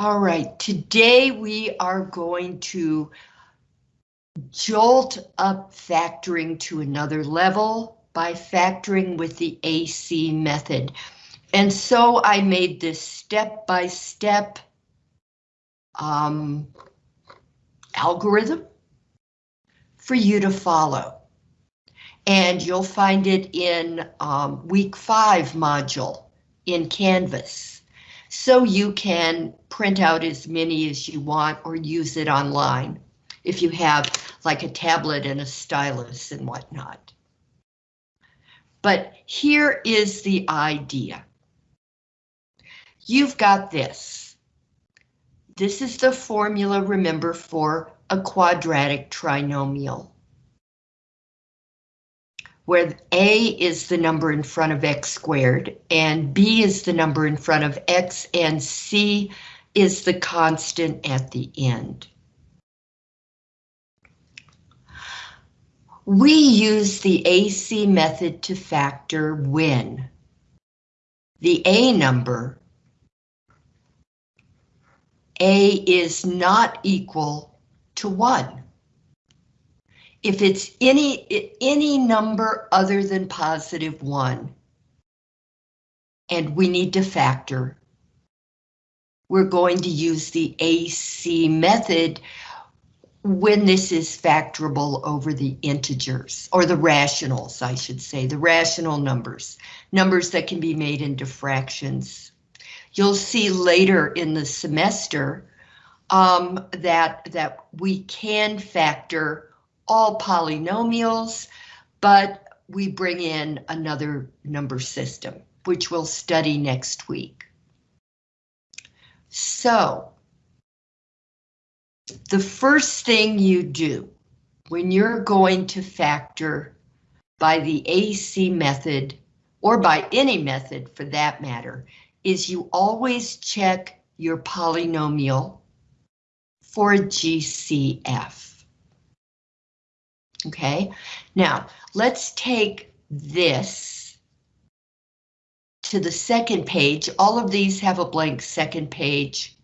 All right, today we are going to jolt up factoring to another level by factoring with the AC method. And so I made this step-by-step -step, um, algorithm for you to follow. And you'll find it in um, week five module in Canvas. So you can print out as many as you want or use it online if you have like a tablet and a stylus and whatnot. But here is the idea. You've got this. This is the formula, remember, for a quadratic trinomial. Where A is the number in front of x squared, and B is the number in front of x, and C is the constant at the end. We use the AC method to factor when the A number A is not equal to 1. If it's any, any number other than positive 1, and we need to factor, we're going to use the AC method when this is factorable over the integers, or the rationals, I should say, the rational numbers, numbers that can be made into fractions. You'll see later in the semester um, that, that we can factor all polynomials, but we bring in another number system, which we'll study next week. So, the first thing you do when you're going to factor by the AC method, or by any method for that matter, is you always check your polynomial for GCF. Okay, now let's take this to the second page. All of these have a blank second page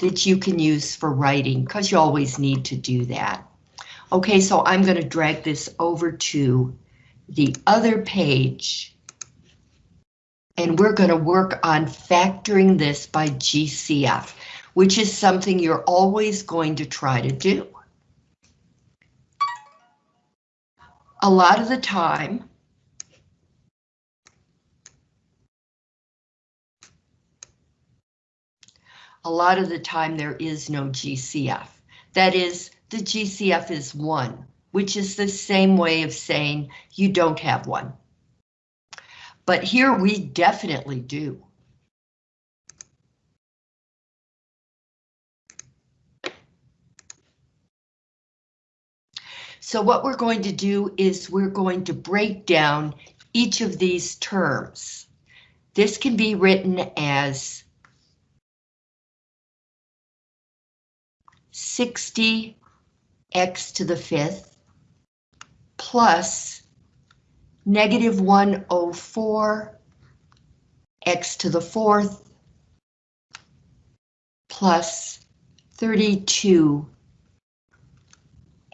that you can use for writing because you always need to do that. Okay, so I'm going to drag this over to the other page. And we're going to work on factoring this by GCF, which is something you're always going to try to do. A lot of the time, a lot of the time there is no GCF. That is, the GCF is 1, which is the same way of saying you don't have one. But here we definitely do. So what we're going to do is we're going to break down each of these terms. This can be written as 60 x to the fifth plus negative 104 x to the fourth plus 32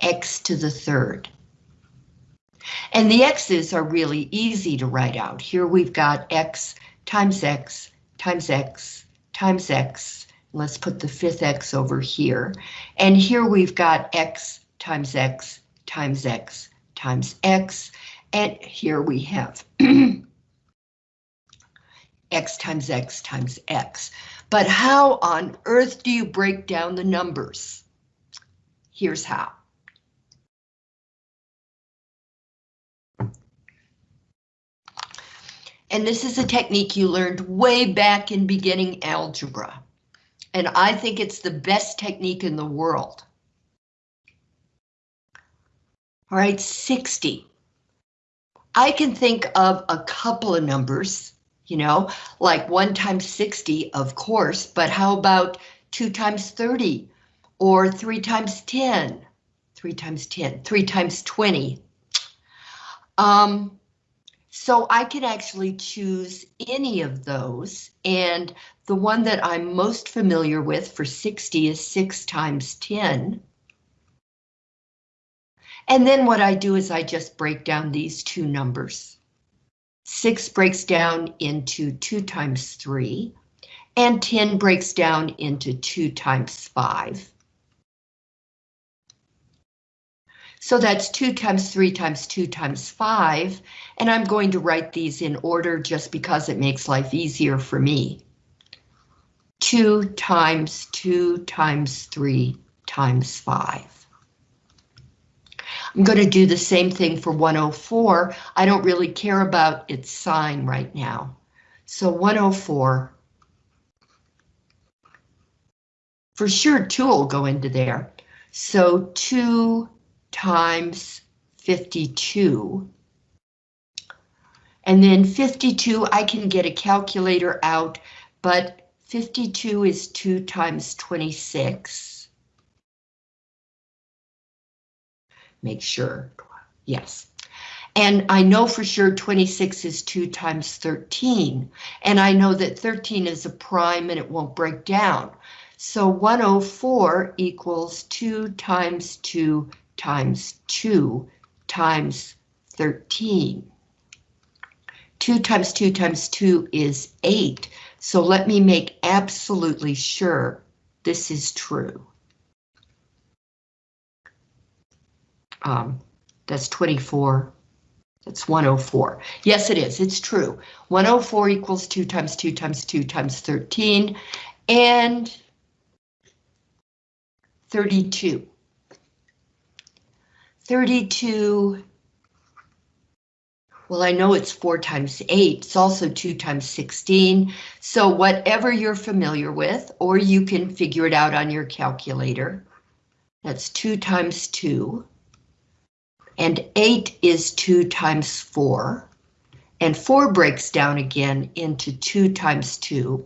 x to the third. And the x's are really easy to write out. Here we've got x times x times x times x Let's put the fifth x over here. And here we've got x times x times x times x. And here we have x times x times x. But how on earth do you break down the numbers? Here's how. And this is a technique you learned way back in beginning algebra and I think it's the best technique in the world. All right, 60. I can think of a couple of numbers, you know, like 1 times 60, of course, but how about 2 times 30 or 3 times 10? 3 times 10, 3 times 20. Um, So I can actually choose any of those, and the one that I'm most familiar with for 60 is 6 times 10. And then what I do is I just break down these two numbers. 6 breaks down into 2 times 3, and 10 breaks down into 2 times 5. So that's 2 times 3 times 2 times 5, and I'm going to write these in order just because it makes life easier for me. 2 times 2 times 3 times 5. I'm going to do the same thing for 104. I don't really care about its sign right now. So 104. For sure, 2 will go into there. So 2 times 52. And then 52, I can get a calculator out, but 52 is 2 times 26. Make sure, yes. And I know for sure 26 is 2 times 13. And I know that 13 is a prime and it won't break down. So 104 equals 2 times 2 times 2 times 13. 2 times 2 times 2 is 8, so let me make absolutely sure this is true. Um, that's 24. That's 104. Yes, it is. It's true. 104 equals 2 times 2 times 2 times 13, and 32. 32, well, I know it's 4 times 8, it's also 2 times 16, so whatever you're familiar with, or you can figure it out on your calculator, that's 2 times 2, and 8 is 2 times 4, and 4 breaks down again into 2 times 2.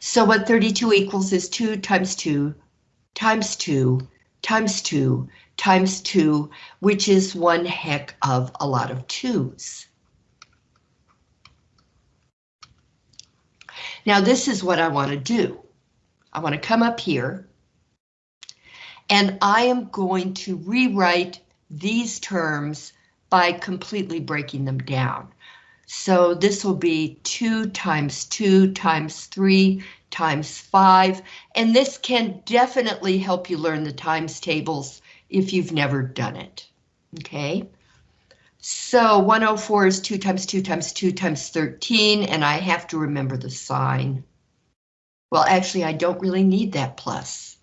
So what 32 equals is 2 times 2 times 2 times 2 times 2, which is one heck of a lot of 2's. Now this is what I want to do. I want to come up here and I am going to rewrite these terms by completely breaking them down. So this will be 2 times 2 times 3 times 5, and this can definitely help you learn the times tables if you've never done it. Okay. So 104 is 2 times 2 times 2 times 13, and I have to remember the sign. Well, actually, I don't really need that plus.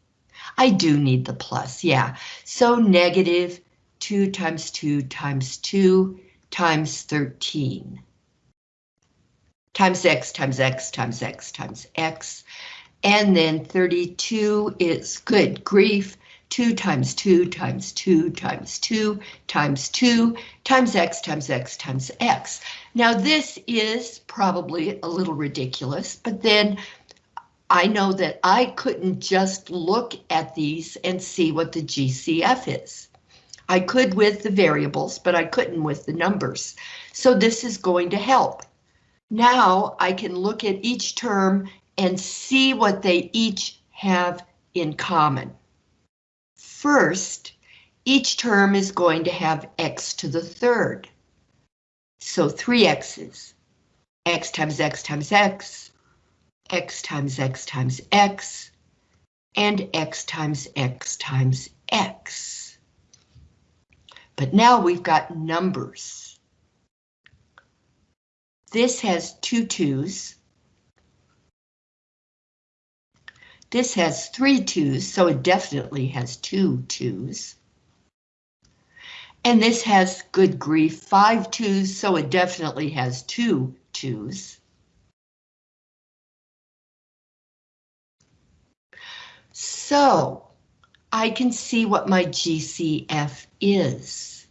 I do need the plus, yeah. So negative 2 times 2 times 2 times 13 times x times x times x times x. And then 32 is good grief. 2 times 2 times 2 times 2 times 2 times x times x times x. Now this is probably a little ridiculous, but then I know that I couldn't just look at these and see what the GCF is. I could with the variables, but I couldn't with the numbers. So this is going to help. Now I can look at each term and see what they each have in common. First, each term is going to have x to the third. So three x's. x times x times x, x times x times x, and x times x times x. But now we've got numbers. This has two twos. This has three twos, so it definitely has two twos. And this has, good grief, five twos, so it definitely has two twos. So I can see what my GCF is.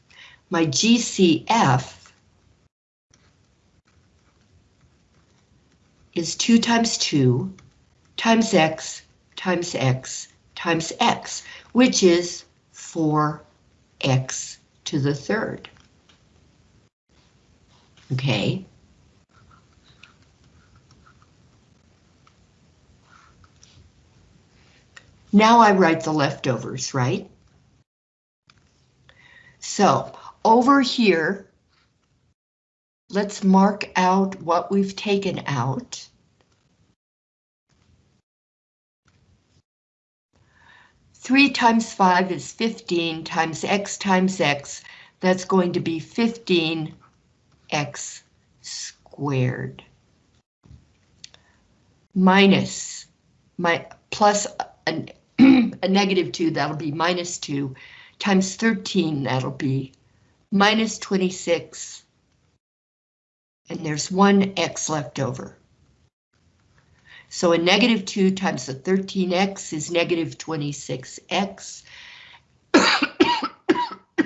My GCF is 2 times 2 times x times x times x, which is 4x to the third. Okay. Now I write the leftovers, right? So over here, let's mark out what we've taken out. Three times five is 15 times x times x. That's going to be 15 x squared. Minus my plus a, a negative 2, that'll be minus 2, times 13, that'll be minus 26, and there's one x left over. So a negative 2 times the 13x is negative 26x.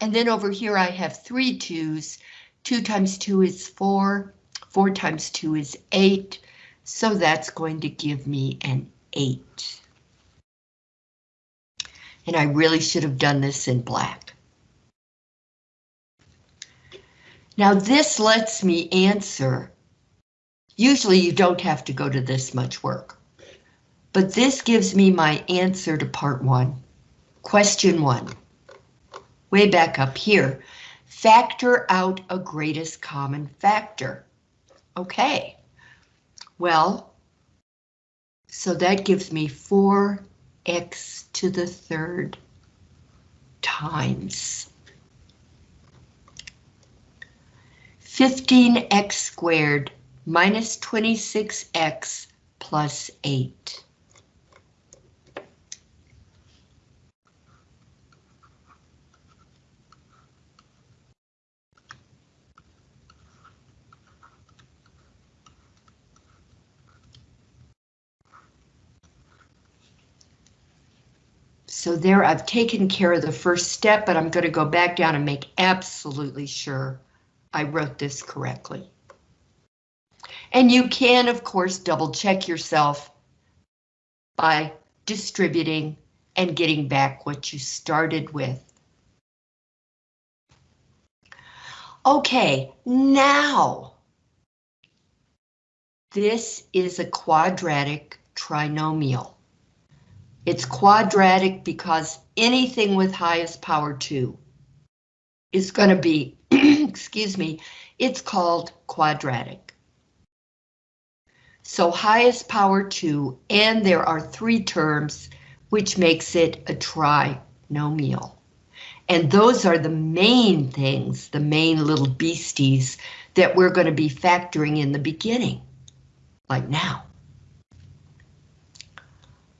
and then over here I have three 2's. 2 times 2 is 4, 4 times 2 is 8, so that's going to give me an 8. And I really should have done this in black. Now this lets me answer. Usually you don't have to go to this much work. But this gives me my answer to part one. Question one. Way back up here. Factor out a greatest common factor. Okay. Well, so that gives me 4x to the third times 15x squared minus 26x plus 8. So there I've taken care of the first step, but I'm going to go back down and make absolutely sure I wrote this correctly. And you can, of course, double check yourself by distributing and getting back what you started with. Okay, now this is a quadratic trinomial. It's quadratic because anything with highest power 2 is going to be excuse me, it's called quadratic. So highest power 2, and there are three terms, which makes it a trinomial. And those are the main things, the main little beasties that we're going to be factoring in the beginning, like now.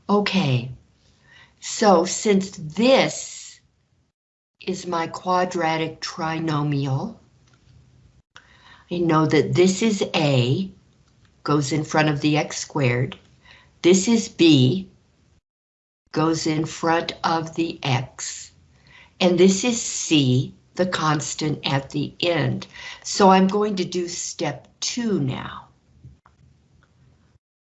Okay, so since this is my quadratic trinomial. I know that this is A, goes in front of the x squared. This is B, goes in front of the x. And this is C, the constant at the end. So I'm going to do step two now.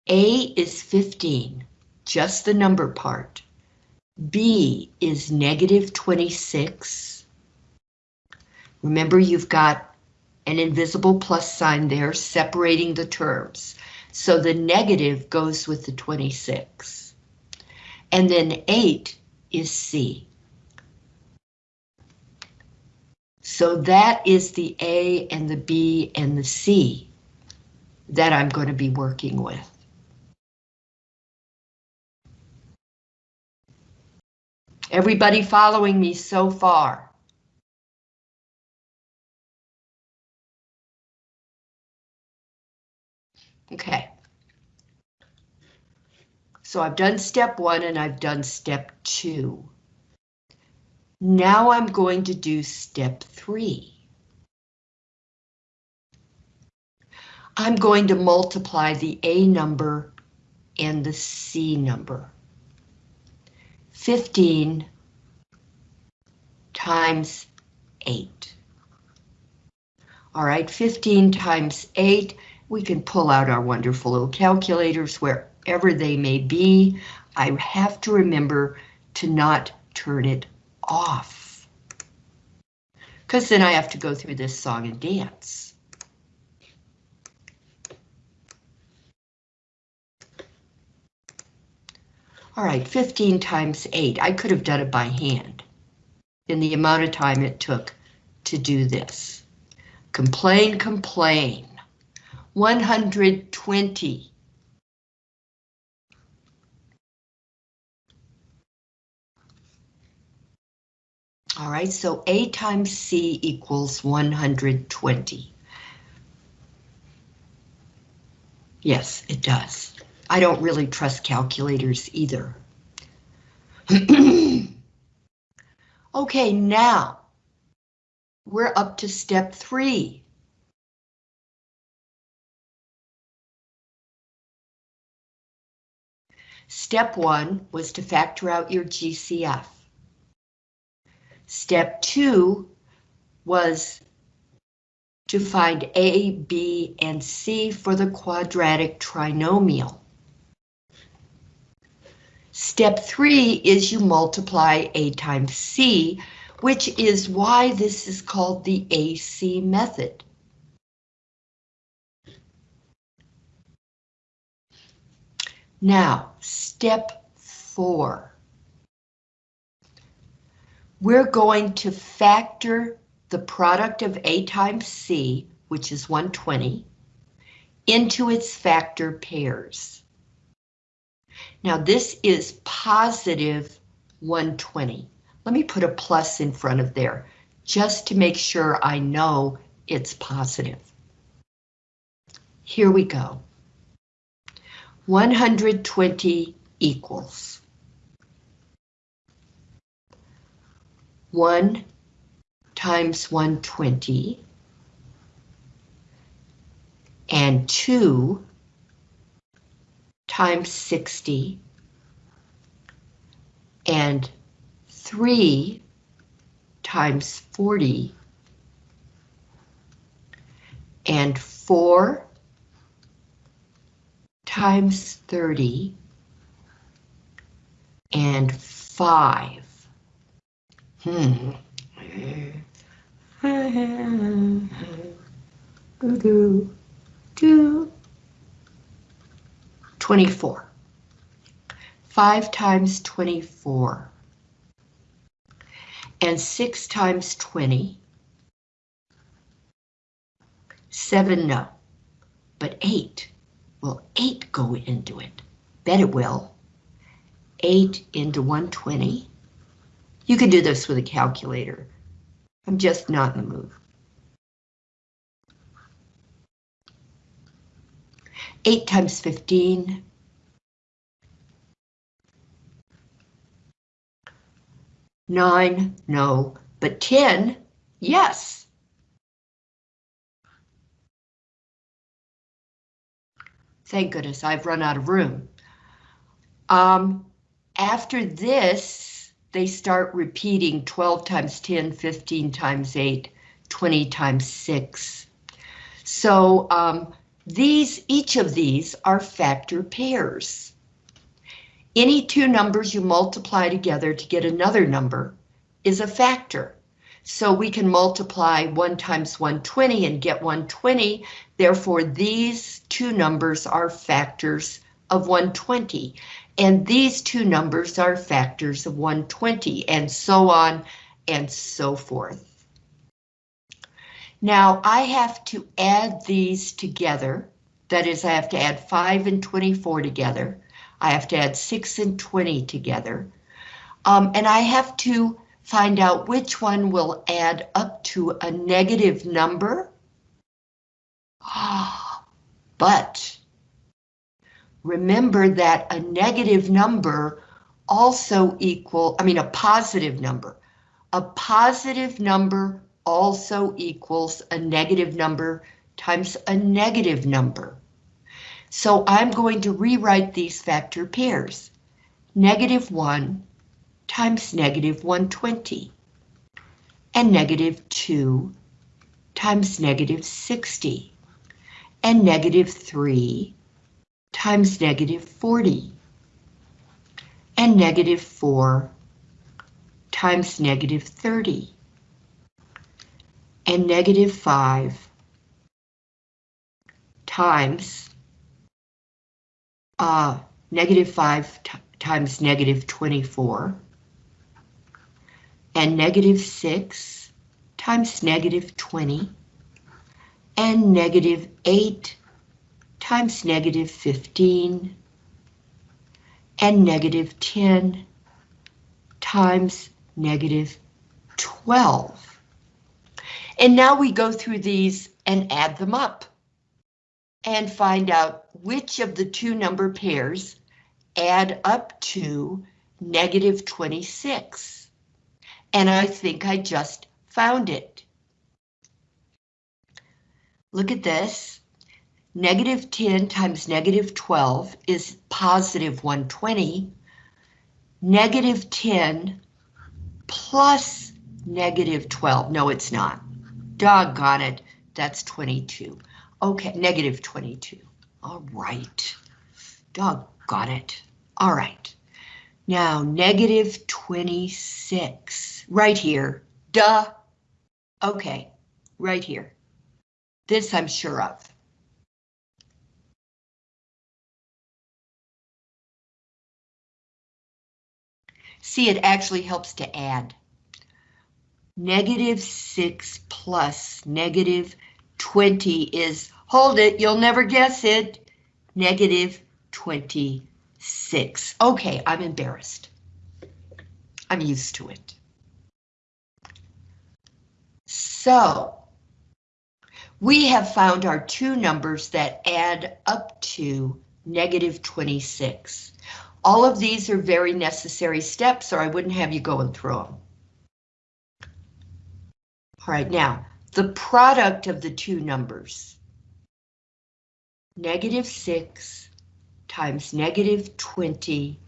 A is 15, just the number part. B is negative 26. Remember, you've got an invisible plus sign there separating the terms. So the negative goes with the 26. And then 8 is C. So that is the A and the B and the C that I'm going to be working with. Everybody following me so far? Okay. So I've done step one and I've done step two. Now I'm going to do step three. I'm going to multiply the A number and the C number. 15 times 8. All right, 15 times 8, we can pull out our wonderful little calculators wherever they may be. I have to remember to not turn it off. Because then I have to go through this song and dance. All right, 15 times 8. I could have done it by hand in the amount of time it took to do this. Complain, complain. 120. All right, so A times C equals 120. Yes, it does. I don't really trust calculators either. okay, now we're up to step three. Step one was to factor out your GCF. Step two was to find A, B, and C for the quadratic trinomial. Step three is you multiply A times C, which is why this is called the AC method. Now, step four we're going to factor the product of A times C, which is 120, into its factor pairs. Now this is positive 120. Let me put a plus in front of there, just to make sure I know it's positive. Here we go. 120 equals 1 times 120 and 2 times 60 and 3 times 40 and 4 times 30 and 5 Hmm. Do, do. 24. 5 times 24. And 6 times 20. 7, no. But 8. Will 8 go into it? Bet it will. 8 into 120. You can do this with a calculator. I'm just not in the mood. Eight times 15. Nine, no, but 10, yes. Thank goodness I've run out of room. Um, after this, they start repeating 12 times 10, 15 times 8, 20 times 6. So um, these, each of these are factor pairs. Any two numbers you multiply together to get another number is a factor. So we can multiply 1 times 120 and get 120. Therefore, these two numbers are factors of 120 and these two numbers are factors of 120 and so on and so forth. Now I have to add these together. That is, I have to add 5 and 24 together. I have to add 6 and 20 together. Um, and I have to find out which one will add up to a negative number. Ah, but remember that a negative number also equal, I mean a positive number. A positive number also equals a negative number times a negative number. So I'm going to rewrite these factor pairs. Negative 1 times negative 120 and negative 2 times negative 60 and negative 3 times negative 40 and negative 4 times negative 30 and negative 5 times uh, negative 5 times negative 24 and negative 6 times negative 20 and negative 8 times negative 15 and negative 10 times negative 12. And now we go through these and add them up and find out which of the two number pairs add up to negative 26. And I think I just found it. Look at this. Negative 10 times negative 12 is positive 120. Negative 10 plus negative 12. No, it's not. Doggone it. That's 22. Okay, negative 22. All right. Doggone it. All right. Now, negative 26. Right here. Duh. Okay, right here. This I'm sure of. See, it actually helps to add. Negative 6 plus negative 20 is, hold it, you'll never guess it, negative 26. Okay, I'm embarrassed. I'm used to it. So, we have found our two numbers that add up to negative 26. All of these are very necessary steps or I wouldn't have you going through them. All right, now, the product of the two numbers. Negative 6 times negative 20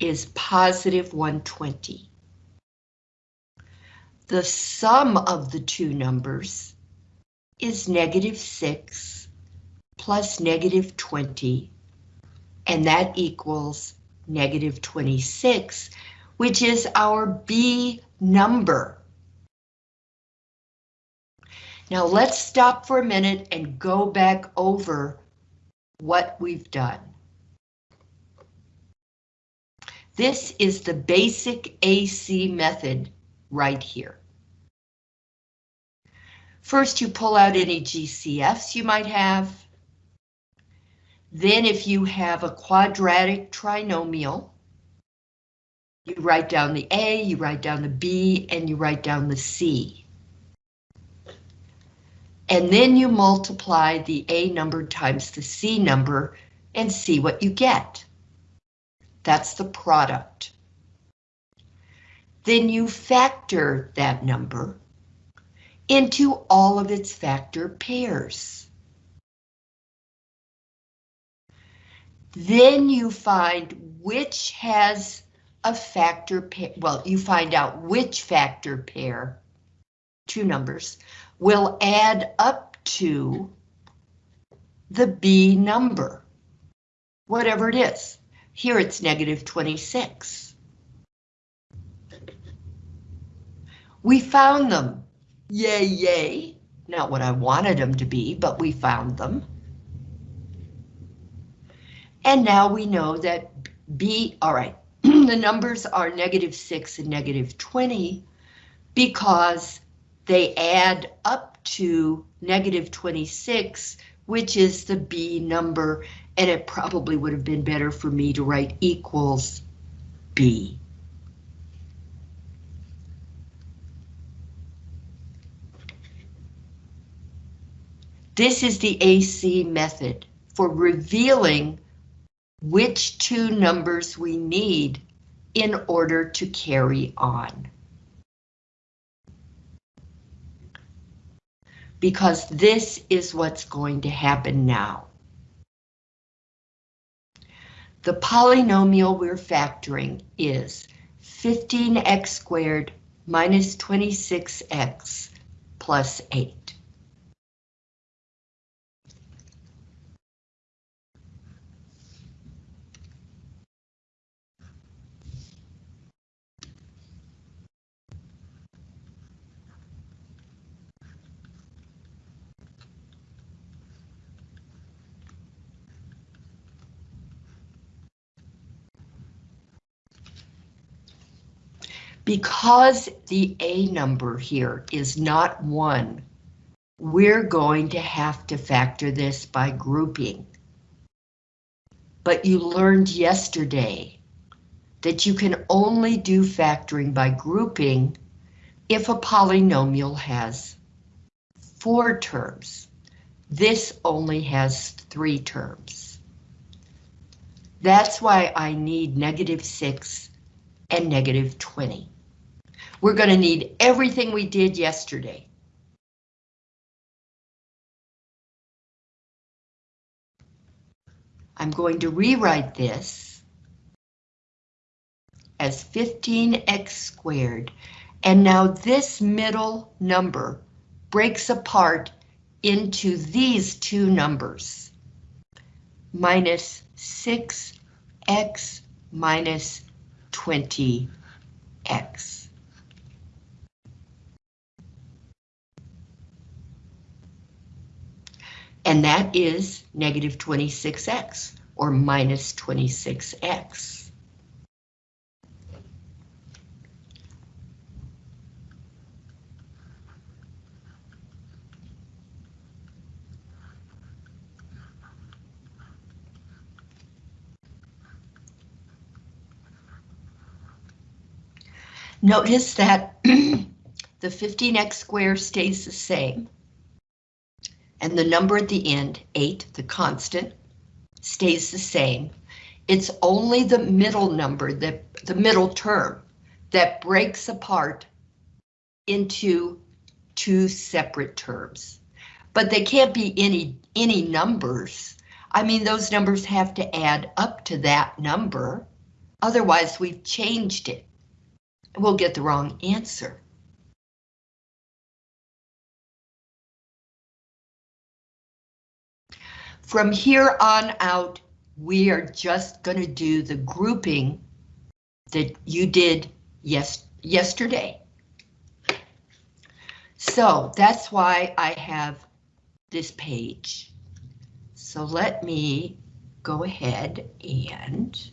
is positive 120. The sum of the two numbers is negative 6 plus negative 20 and that equals negative 26, which is our B number. Now let's stop for a minute and go back over what we've done. This is the basic AC method right here. First, you pull out any GCFs you might have. Then if you have a quadratic trinomial, you write down the A, you write down the B, and you write down the C. And then you multiply the A number times the C number and see what you get. That's the product. Then you factor that number into all of its factor pairs. Then you find which has a factor pair, well, you find out which factor pair, two numbers, will add up to the B number, whatever it is. Here it's negative 26. We found them. Yay, yay. Not what I wanted them to be, but we found them. And now we know that B, all right, the numbers are negative 6 and negative 20 because they add up to negative 26, which is the B number, and it probably would have been better for me to write equals B. This is the AC method for revealing which two numbers we need in order to carry on. Because this is what's going to happen now. The polynomial we're factoring is 15x squared minus 26x plus 8. Because the A number here is not 1, we're going to have to factor this by grouping. But you learned yesterday that you can only do factoring by grouping if a polynomial has four terms. This only has three terms. That's why I need negative 6 and negative 20. We're going to need everything we did yesterday. I'm going to rewrite this as 15x squared, and now this middle number breaks apart into these two numbers, minus 6x minus 20x. And that is negative 26x, or minus 26x. Notice that the 15x squared stays the same. And the number at the end, 8, the constant, stays the same. It's only the middle number, the, the middle term, that breaks apart into two separate terms. But they can't be any, any numbers. I mean, those numbers have to add up to that number. Otherwise, we've changed it. We'll get the wrong answer. From here on out, we are just going to do the grouping that you did yes yesterday. So that's why I have this page. So let me go ahead and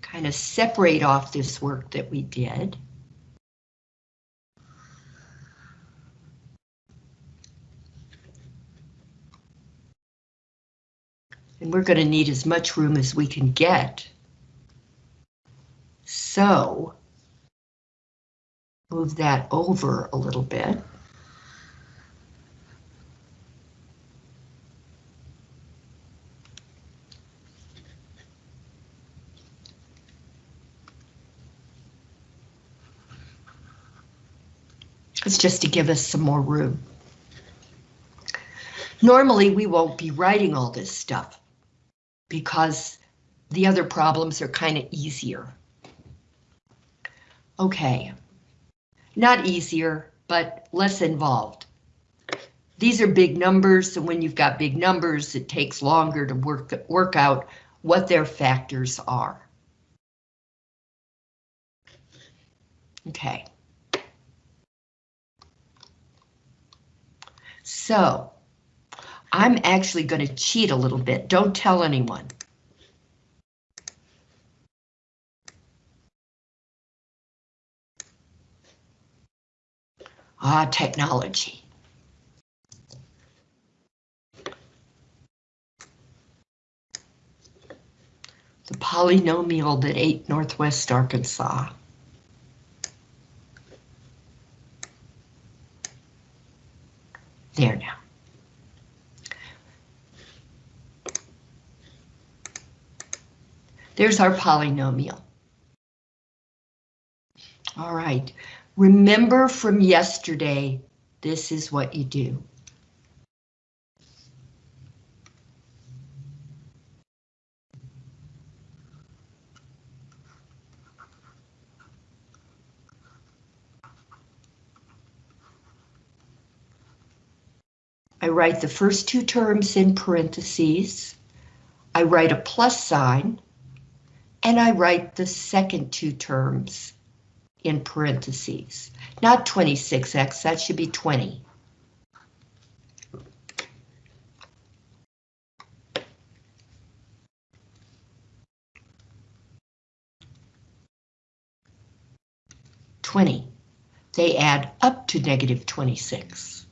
kind of separate off this work that we did. And we're going to need as much room as we can get. So, move that over a little bit. It's just to give us some more room. Normally, we won't be writing all this stuff because the other problems are kind of easier. Okay, not easier, but less involved. These are big numbers, and when you've got big numbers, it takes longer to work, work out what their factors are. Okay. So, I'm actually going to cheat a little bit. Don't tell anyone. Ah, technology. The polynomial that ate Northwest Arkansas. There now. There's our polynomial. All right, remember from yesterday, this is what you do. I write the first two terms in parentheses. I write a plus sign and I write the second two terms in parentheses. Not 26x, that should be 20. 20. They add up to negative 26.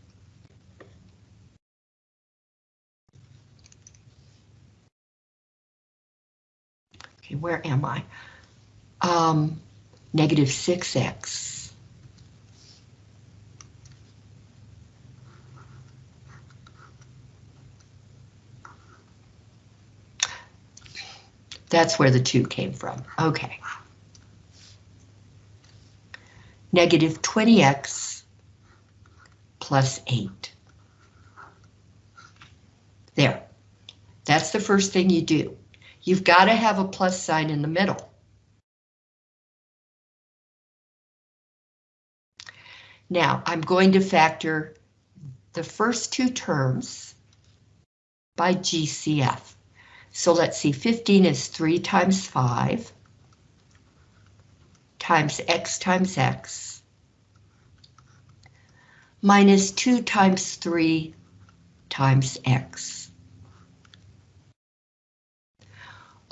Where am I? Um, negative 6x. That's where the 2 came from. Okay. Negative 20x plus 8. There. That's the first thing you do. You've got to have a plus sign in the middle. Now, I'm going to factor the first two terms by GCF. So let's see, 15 is 3 times 5 times x times x minus 2 times 3 times x.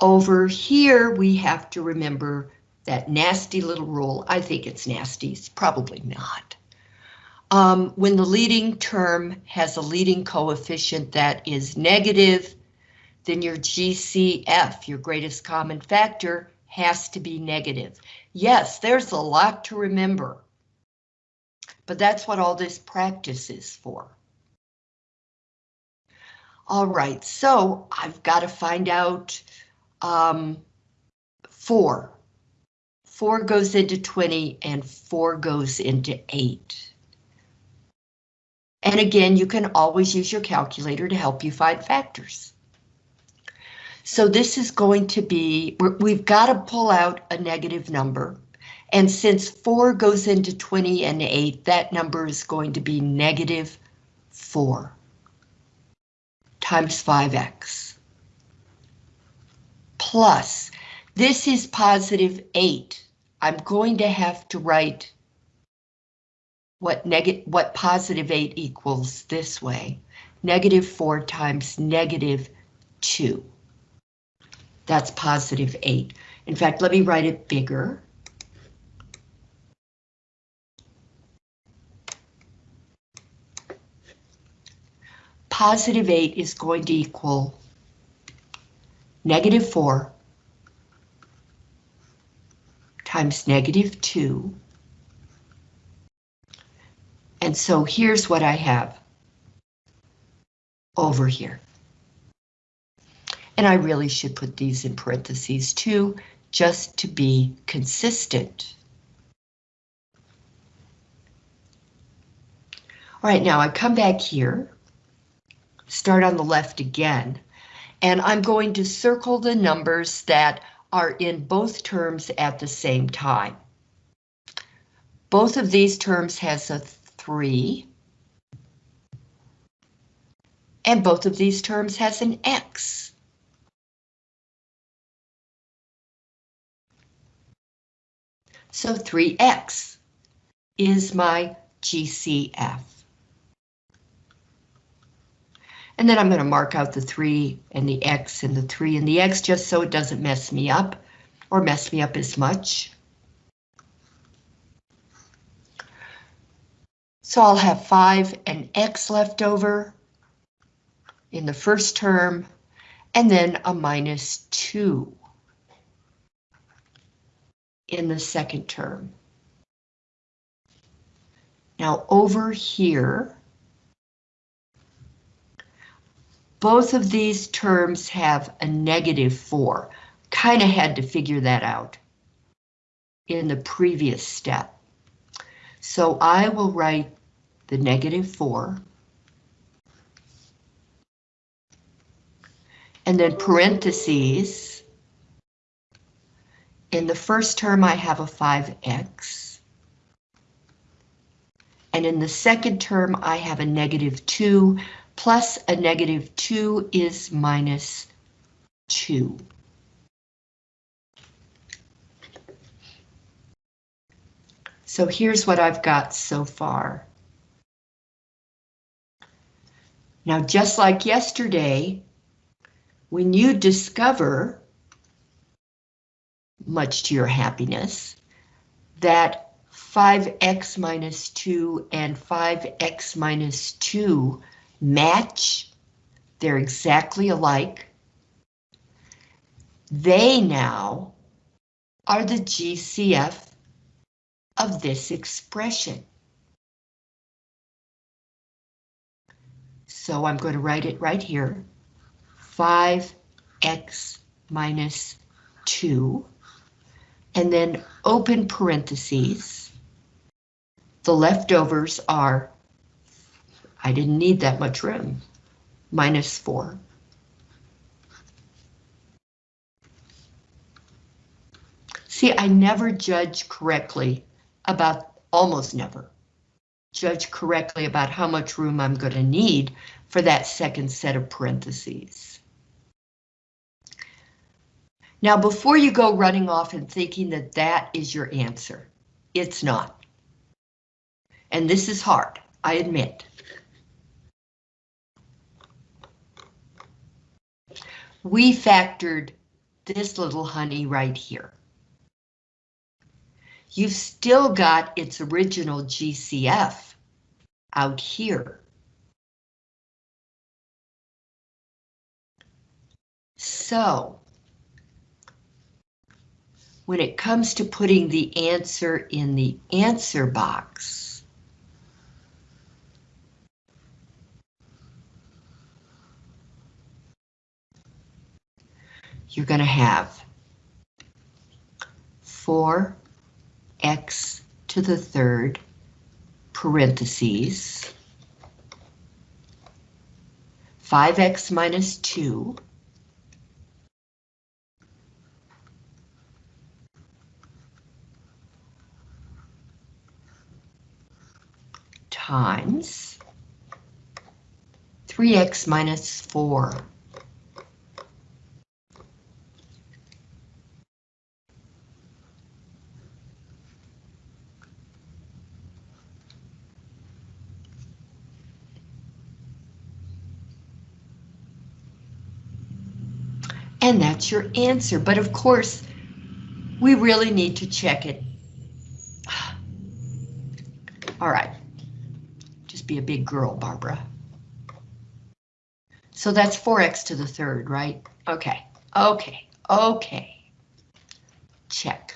Over here, we have to remember that nasty little rule. I think it's nasty, it's probably not. Um, when the leading term has a leading coefficient that is negative, then your GCF, your greatest common factor, has to be negative. Yes, there's a lot to remember, but that's what all this practice is for. All right, so I've got to find out um, 4. 4 goes into 20 and 4 goes into 8. And again, you can always use your calculator to help you find factors. So this is going to be, we've got to pull out a negative number. And since 4 goes into 20 and 8, that number is going to be negative 4 times 5x. Plus, this is positive 8. I'm going to have to write what negative what positive 8 equals this way. Negative 4 times negative 2. That's positive 8. In fact, let me write it bigger. Positive 8 is going to equal negative 4 times negative 2. And so here's what I have over here. And I really should put these in parentheses too, just to be consistent. All right, now I come back here, start on the left again, and I'm going to circle the numbers that are in both terms at the same time. Both of these terms has a 3. And both of these terms has an X. So 3x is my GCF. And then I'm going to mark out the 3 and the x and the 3 and the x just so it doesn't mess me up or mess me up as much. So I'll have 5 and x left over in the first term and then a minus 2 in the second term. Now over here, both of these terms have a negative 4. Kind of had to figure that out in the previous step. So I will write the negative 4. And then parentheses in the first term, I have a 5x. And in the second term, I have a negative 2, plus a negative 2 is minus 2. So here's what I've got so far. Now, just like yesterday, when you discover much to your happiness, that 5x minus 2 and 5x minus 2 match. They're exactly alike. They now are the GCF of this expression. So I'm going to write it right here. 5x minus 2, and then open parentheses. The leftovers are, I didn't need that much room, minus 4. See, I never judge correctly about, almost never, judge correctly about how much room I'm going to need for that second set of parentheses. Now, before you go running off and thinking that that is your answer, it's not. And this is hard, I admit. We factored this little honey right here. You've still got its original GCF out here. So, when it comes to putting the answer in the answer box, you're going to have 4 x to the third parentheses 5x minus 2 times 3x minus 4 And that's your answer. But of course, we really need to check it. All right. Just be a big girl, Barbara. So that's 4x to the third, right? Okay, okay, okay. Check.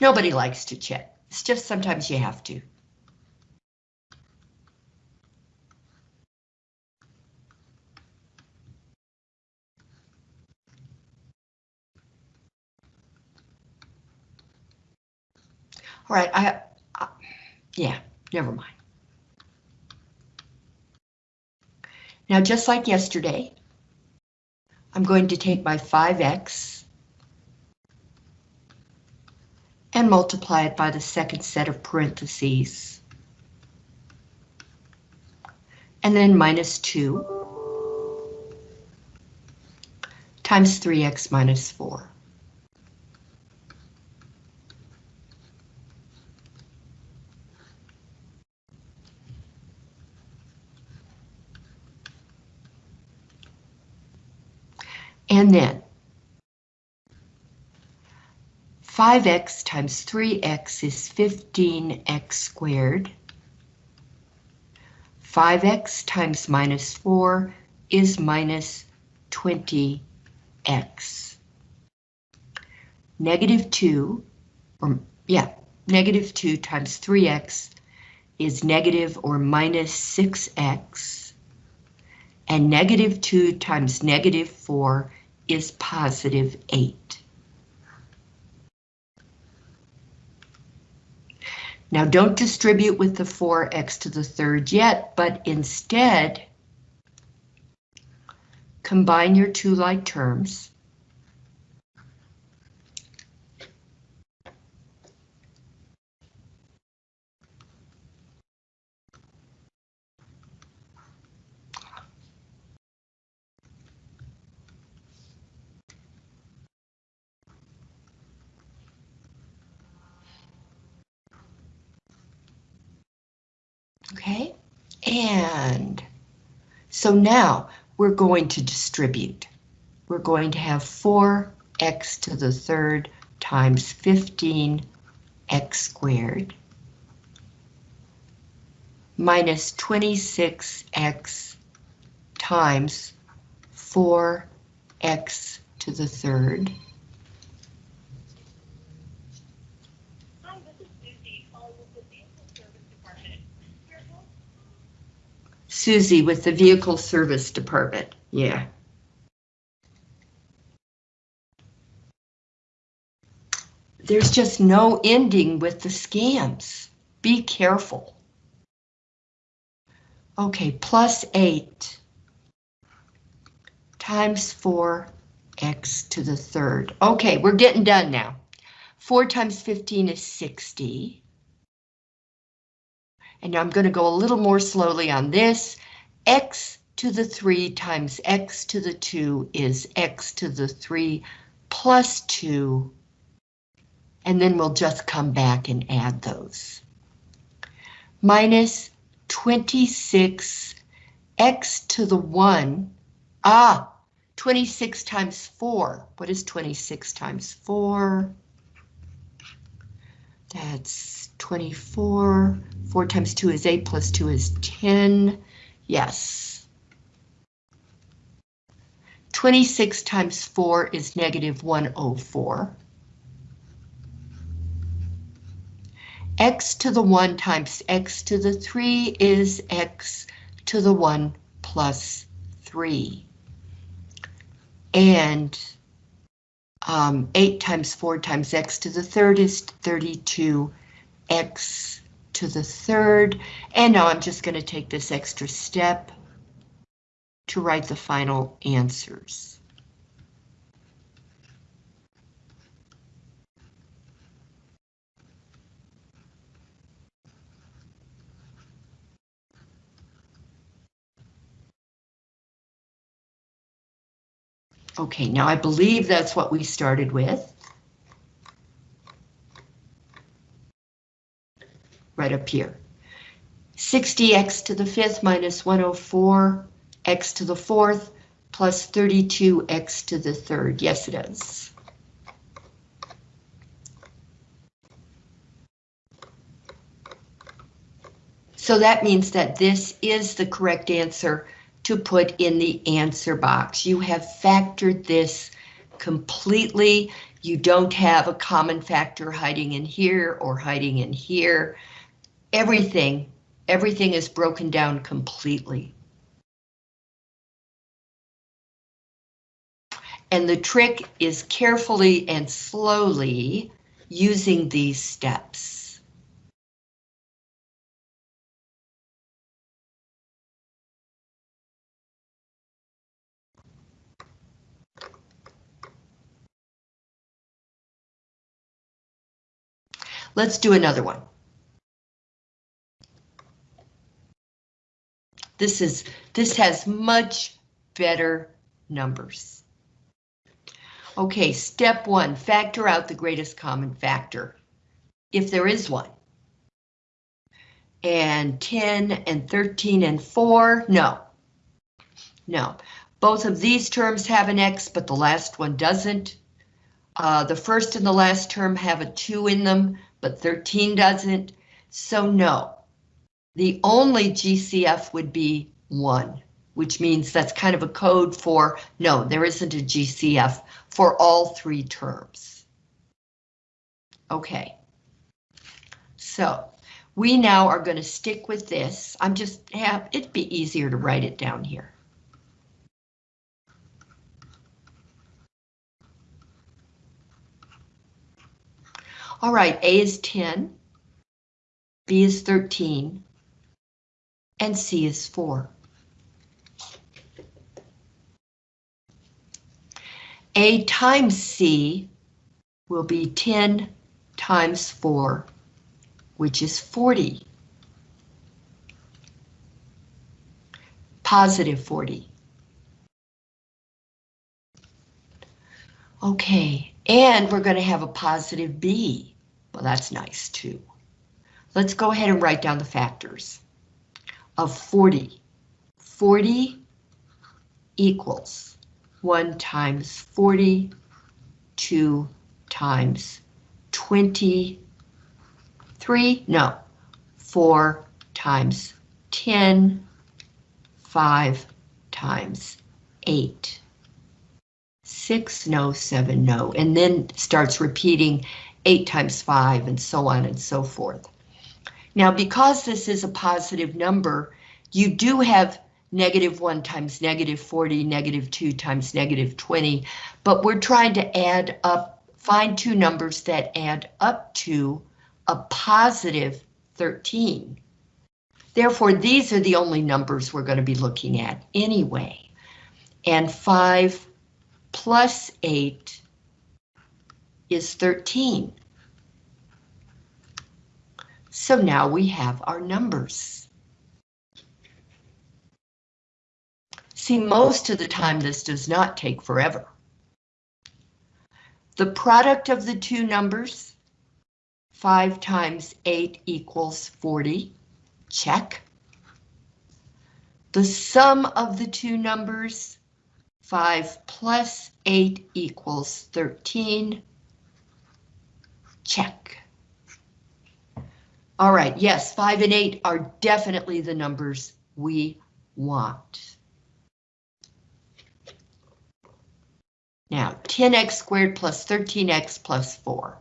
Nobody likes to check. It's just sometimes you have to. Right, I, I yeah, never mind. Now, just like yesterday, I'm going to take my 5x and multiply it by the second set of parentheses. And then minus 2 times 3x minus 4. And then 5x times 3x is 15x squared. 5x times minus 4 is minus 20x. Negative 2, or yeah, negative 2 times 3x is negative or minus 6x. And negative 2 times negative 4 is positive 8. Now don't distribute with the 4x to the third yet, but instead combine your two like terms. Okay, and so now we're going to distribute. We're going to have 4x to the third times 15x squared minus 26x times 4x to the third. Hi, this is Susie, calling with the Vehicle Service Department. Susie with the Vehicle Service Department, yeah. There's just no ending with the scams. Be careful. Okay, plus 8 times 4x to the third. Okay, we're getting done now. 4 times 15 is 60. And I'm going to go a little more slowly on this. x to the 3 times x to the 2 is x to the 3 plus 2. And then we'll just come back and add those. Minus 26 x to the 1. Ah, 26 times 4. What is 26 times 4? That's 24. 4 times 2 is 8 plus 2 is 10. Yes. 26 times 4 is negative 104. x to the 1 times x to the 3 is x to the 1 plus 3. And um, 8 times 4 times x to the third is 32 x to the third. And now I'm just going to take this extra step to write the final answers. Okay, now I believe that's what we started with. Right up here. 60x to the fifth minus 104, x to the fourth, plus 32x to the third. Yes, it is. So that means that this is the correct answer to put in the answer box. You have factored this completely. You don't have a common factor hiding in here or hiding in here. Everything, everything is broken down completely. And the trick is carefully and slowly using these steps. Let's do another one. This is this has much better numbers. Okay, step one, factor out the greatest common factor, if there is one. And 10 and 13 and 4, no. No, both of these terms have an X, but the last one doesn't. Uh, the first and the last term have a 2 in them, but 13 doesn't. So no, the only GCF would be 1, which means that's kind of a code for no, there isn't a GCF for all three terms. Okay, so we now are going to stick with this. I'm just have it'd be easier to write it down here. All right, A is 10, B is 13, and C is 4. A times C will be 10 times 4, which is 40. Positive 40. Okay, and we're going to have a positive B. Well, that's nice too. Let's go ahead and write down the factors of 40. 40 equals 1 times 40, 2 times 23, no, 4 times 10, 5 times 8. 6, no, 7, no, and then starts repeating 8 times 5 and so on and so forth. Now, because this is a positive number, you do have negative 1 times negative 40, negative 2 times negative 20, but we're trying to add up, find two numbers that add up to a positive 13. Therefore, these are the only numbers we're going to be looking at anyway. And 5 plus 8 is 13. So now we have our numbers. See, most of the time this does not take forever. The product of the two numbers, 5 times 8 equals 40, check. The sum of the two numbers, 5 plus 8 equals 13, check. All right, yes, 5 and 8 are definitely the numbers we want. Now, 10x squared plus 13x plus 4.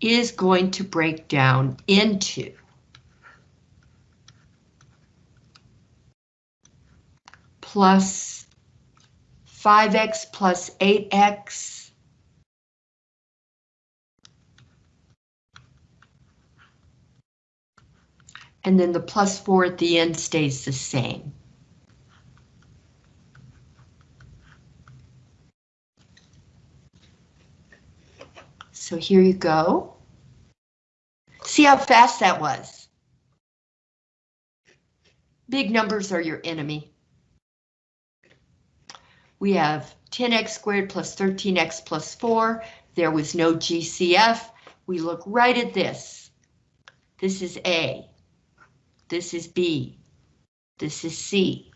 is going to break down into plus 5x plus 8x and then the plus 4 at the end stays the same. So here you go. See how fast that was. Big numbers are your enemy. We have 10x squared plus 13x plus 4. There was no GCF. We look right at this. This is A. This is B. This is C.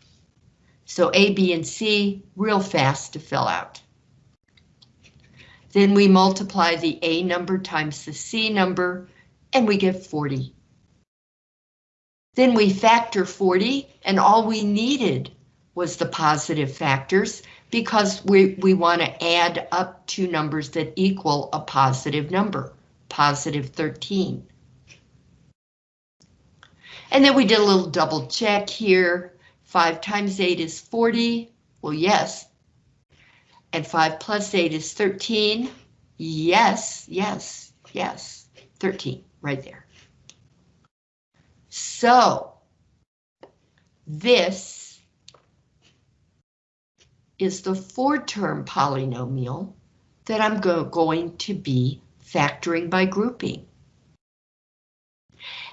So A, B, and C real fast to fill out. Then we multiply the A number times the C number, and we get 40. Then we factor 40, and all we needed was the positive factors because we, we want to add up two numbers that equal a positive number, positive 13. And then we did a little double check here. 5 times 8 is 40. Well, yes. And 5 plus 8 is 13. Yes, yes, yes. 13, right there. So, this is the four-term polynomial that I'm go going to be factoring by grouping.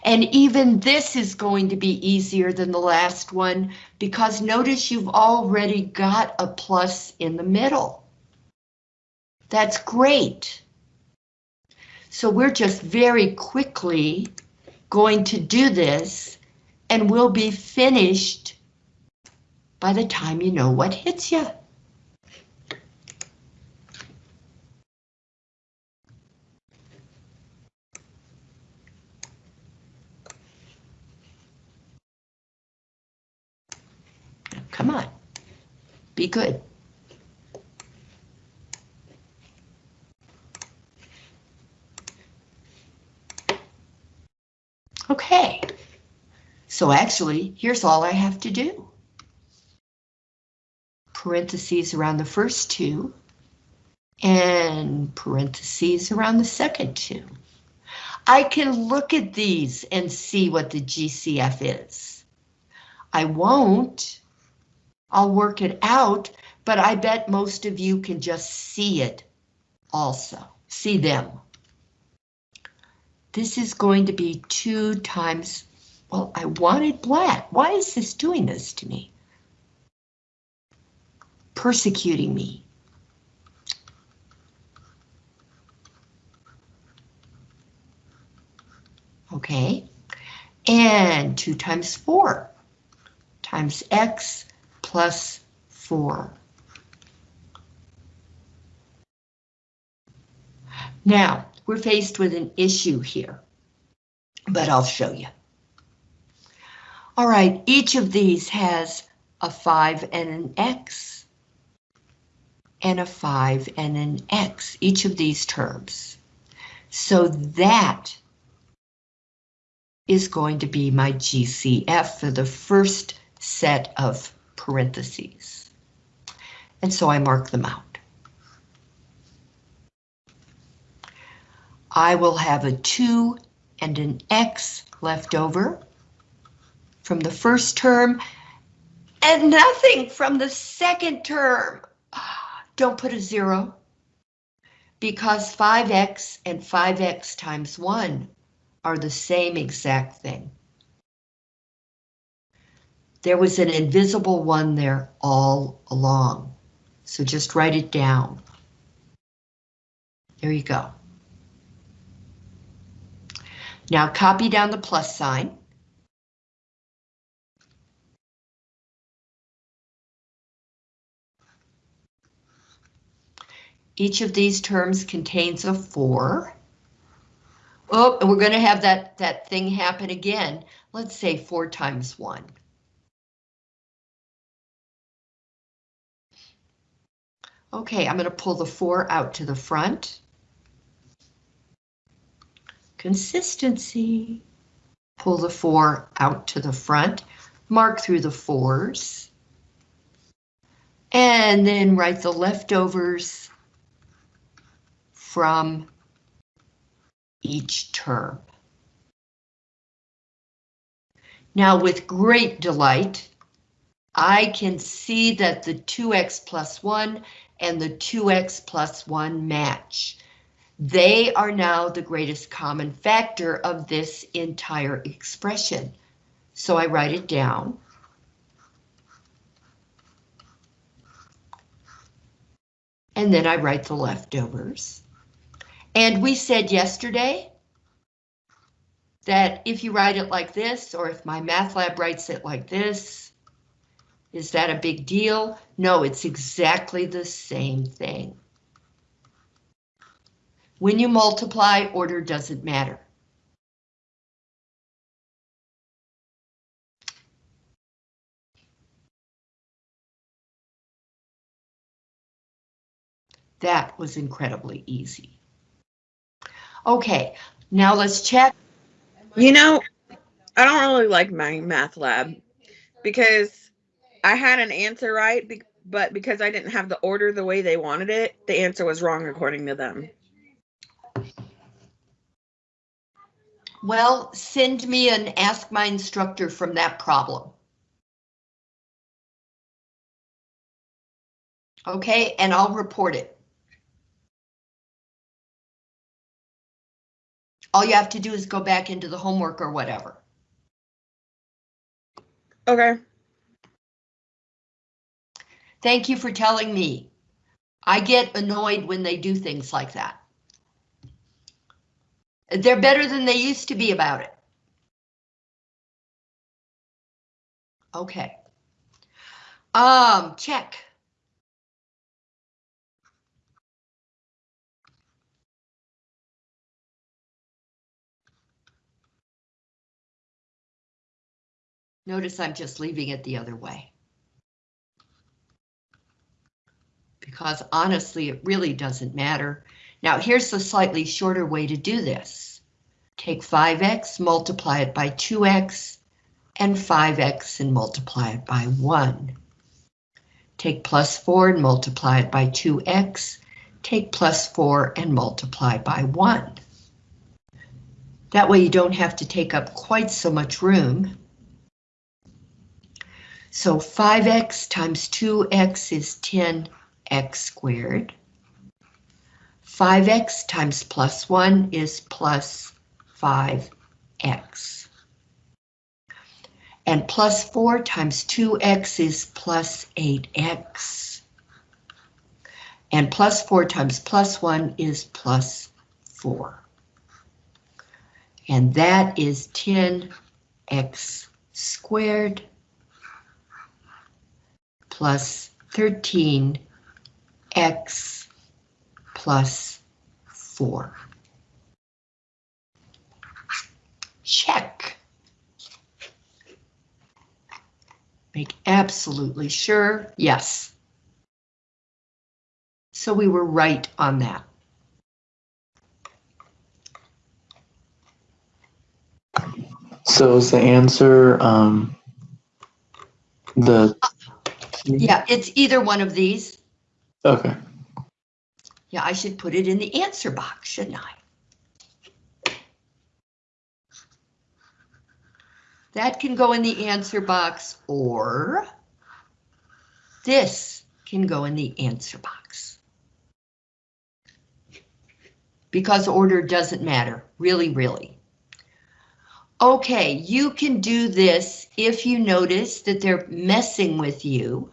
And even this is going to be easier than the last one because notice you've already got a plus in the middle. That's great. So we're just very quickly going to do this and we'll be finished by the time you know what hits you. Come on. Be good. Okay. So actually, here's all I have to do. Parentheses around the first two, and parentheses around the second two. I can look at these and see what the GCF is. I won't. I'll work it out, but I bet most of you can just see it also, see them. This is going to be two times, well, I wanted black. Why is this doing this to me? Persecuting me. okay? And 2 times 4 times x plus 4. Now, we're faced with an issue here, but I'll show you. All right, each of these has a 5 and an x, and a 5 and an x, each of these terms. So that is going to be my GCF for the first set of parentheses. And so I mark them out. I will have a 2 and an x left over from the first term and nothing from the second term. Don't put a zero because 5x and 5x times 1 are the same exact thing. There was an invisible one there all along, so just write it down. There you go. Now copy down the plus sign. Each of these terms contains a 4. Oh, and we're going to have that, that thing happen again. Let's say 4 times 1. Okay, I'm going to pull the 4 out to the front. Consistency. Pull the 4 out to the front. Mark through the 4s. And then write the leftovers from each term. Now with great delight, I can see that the 2x plus 1 and the 2x plus 1 match. They are now the greatest common factor of this entire expression. So I write it down. And then I write the leftovers. And we said yesterday that if you write it like this, or if MyMathLab writes it like this, is that a big deal? No, it's exactly the same thing. When you multiply, order doesn't matter. That was incredibly easy. Okay, now let's check. You know, I don't really like MyMathLab because I had an answer right, but because I didn't have the order the way they wanted it, the answer was wrong according to them. Well, send me an ask my instructor from that problem. Okay, and I'll report it. All you have to do is go back into the homework or whatever. Okay. Thank you for telling me. I get annoyed when they do things like that. They're better than they used to be about it. Okay. Um, check. Notice I'm just leaving it the other way. Because honestly, it really doesn't matter. Now here's the slightly shorter way to do this. Take 5x, multiply it by 2x, and 5x and multiply it by 1. Take plus 4 and multiply it by 2x. Take plus 4 and multiply by 1. That way you don't have to take up quite so much room. So 5x times 2x is 10x squared. 5x times plus 1 is plus 5x. And plus 4 times 2x is plus 8x. And plus 4 times plus 1 is plus 4. And that is 10x squared plus 13x plus 4. Check. Make absolutely sure, yes. So we were right on that. So is the answer um, the Yeah, it's either one of these. okay? Yeah, I should put it in the answer box, shouldn't I? That can go in the answer box or this can go in the answer box. Because order doesn't matter, really, really. Okay, you can do this if you notice that they're messing with you.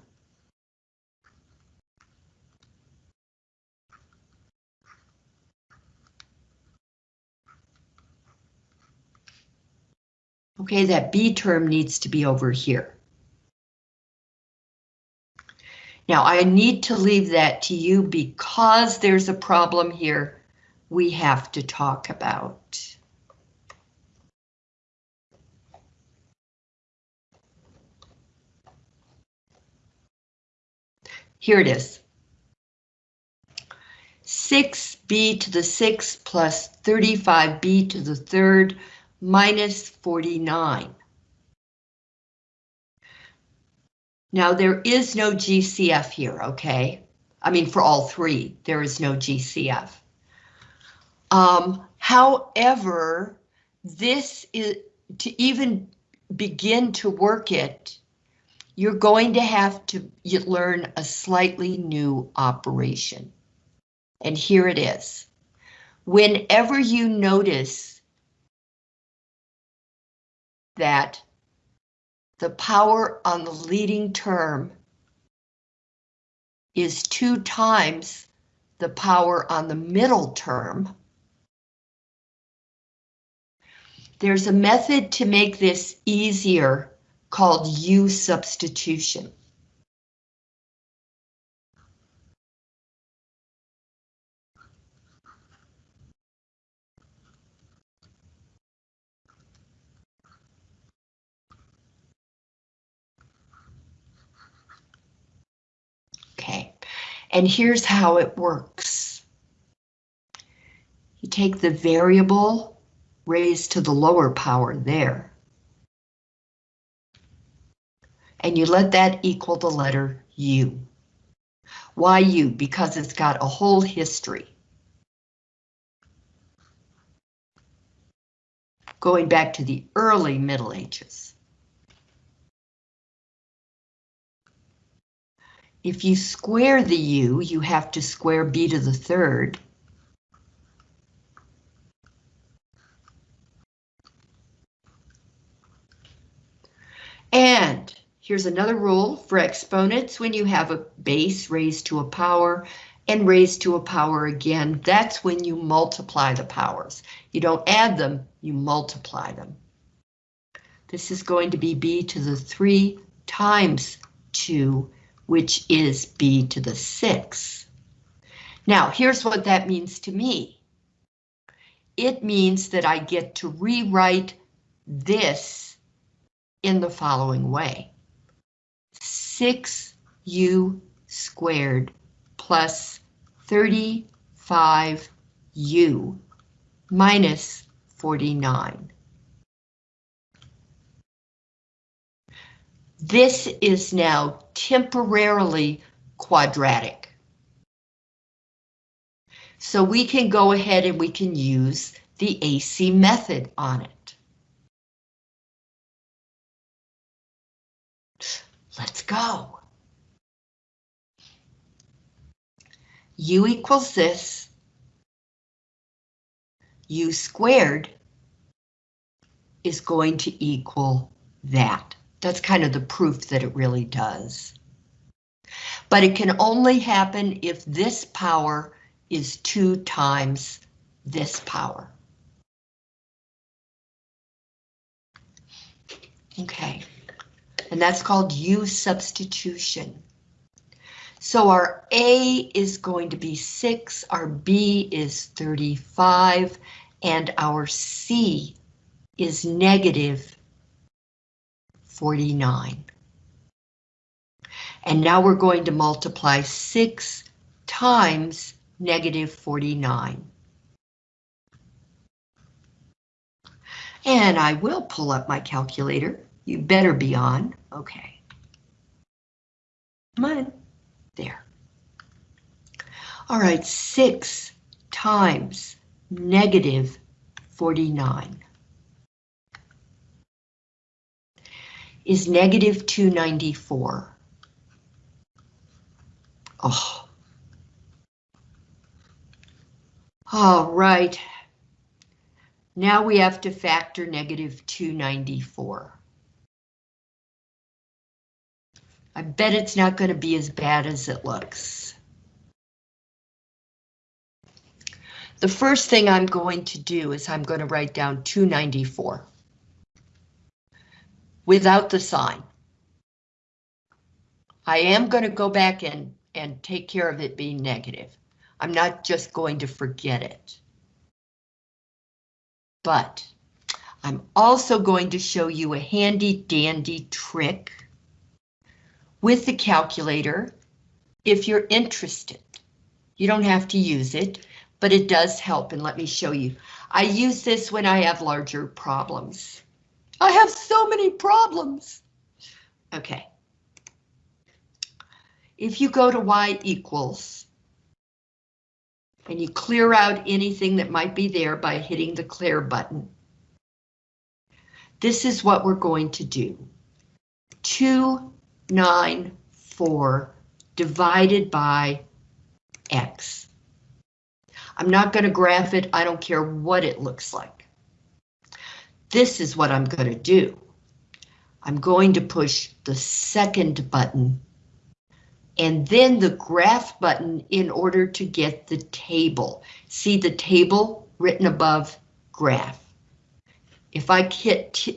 Okay, that B term needs to be over here. Now I need to leave that to you because there's a problem here we have to talk about. Here it is. 6b to the 6 plus 35b to the third minus 49. Now there is no GCF here, okay? I mean, for all three, there is no GCF. Um, however, this is, to even begin to work it, you're going to have to learn a slightly new operation. And here it is. Whenever you notice that the power on the leading term is two times the power on the middle term. There's a method to make this easier called U substitution. Okay, and here's how it works. You take the variable raised to the lower power there. And you let that equal the letter U. Why U? Because it's got a whole history. Going back to the early Middle Ages. If you square the u, you have to square b to the third. And here's another rule for exponents. When you have a base raised to a power and raised to a power again, that's when you multiply the powers. You don't add them, you multiply them. This is going to be b to the 3 times 2 which is b to the 6. Now, here's what that means to me. It means that I get to rewrite this in the following way. 6u squared plus 35u minus 49. This is now temporarily quadratic. So we can go ahead and we can use the AC method on it. Let's go. U equals this. U squared is going to equal that. That's kind of the proof that it really does. But it can only happen if this power is two times this power. Okay, and that's called U substitution. So our A is going to be 6, our B is 35, and our C is negative 49. And now we're going to multiply 6 times negative 49. And I will pull up my calculator. You better be on. Okay. Come on. There. All right, 6 times negative 49 is negative 294. Oh. All right. Now we have to factor negative 294. I bet it's not going to be as bad as it looks. The first thing I'm going to do is I'm going to write down 294 without the sign. I am going to go back and, and take care of it being negative. I'm not just going to forget it. But I'm also going to show you a handy dandy trick with the calculator if you're interested. You don't have to use it, but it does help and let me show you. I use this when I have larger problems. I have so many problems. Okay. If you go to y equals and you clear out anything that might be there by hitting the clear button. This is what we're going to do. 294 divided by x. I'm not going to graph it. I don't care what it looks like. This is what I'm going to do. I'm going to push the second button and then the graph button in order to get the table. See the table written above graph. If I hit